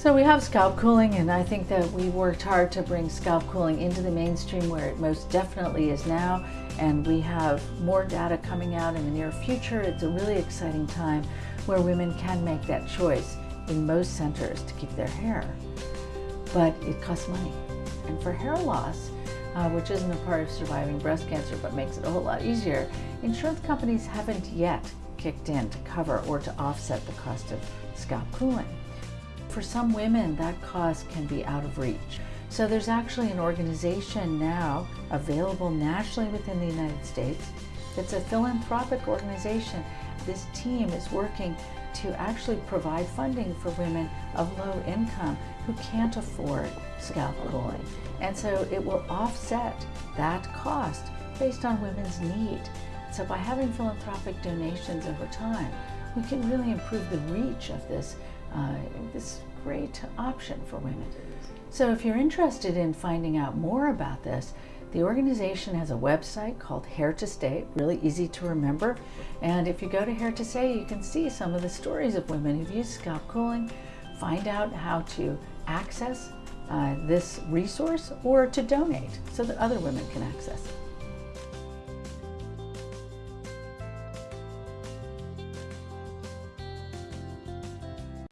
So we have scalp cooling and I think that we worked hard to bring scalp cooling into the mainstream where it most definitely is now and we have more data coming out in the near future. It's a really exciting time where women can make that choice in most centers to keep their hair. But it costs money. And for hair loss, uh, which isn't a part of surviving breast cancer but makes it a whole lot easier, insurance companies haven't yet kicked in to cover or to offset the cost of scalp cooling. For some women, that cost can be out of reach. So there's actually an organization now available nationally within the United States. It's a philanthropic organization. This team is working to actually provide funding for women of low income who can't afford scalp cooling. And so it will offset that cost based on women's need. So by having philanthropic donations over time, we can really improve the reach of this, uh, this great option for women. So if you're interested in finding out more about this, the organization has a website called Hair to Stay, really easy to remember. And if you go to Hair to Stay, you can see some of the stories of women who've used scalp cooling, find out how to access uh, this resource or to donate so that other women can access it.